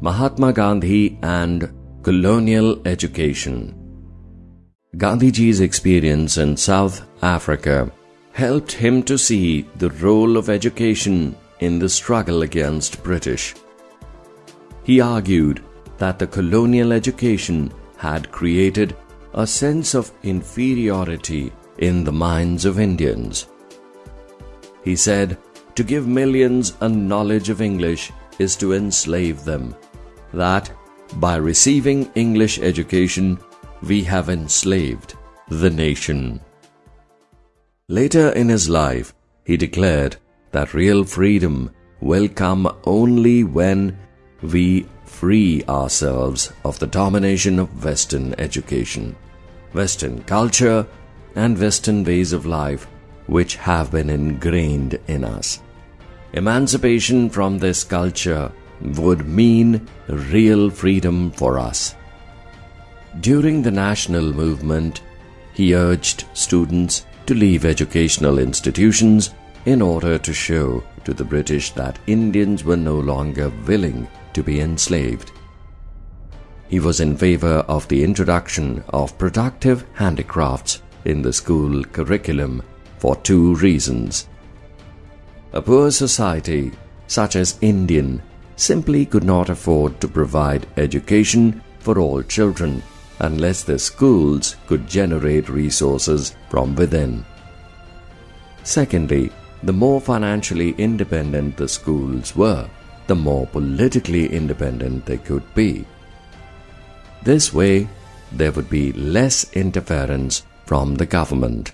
Mahatma Gandhi and Colonial Education Gandhiji's experience in South Africa helped him to see the role of education in the struggle against British. He argued that the colonial education had created a sense of inferiority in the minds of Indians. He said, To give millions a knowledge of English is to enslave them, that by receiving English education, we have enslaved the nation. Later in his life, he declared that real freedom will come only when we free ourselves of the domination of Western education, Western culture, and Western ways of life which have been ingrained in us. Emancipation from this culture would mean real freedom for us. During the national movement, he urged students to leave educational institutions in order to show to the British that Indians were no longer willing to be enslaved. He was in favor of the introduction of productive handicrafts in the school curriculum for two reasons. A poor society, such as Indian, simply could not afford to provide education for all children unless the schools could generate resources from within. Secondly, the more financially independent the schools were, the more politically independent they could be. This way, there would be less interference from the government.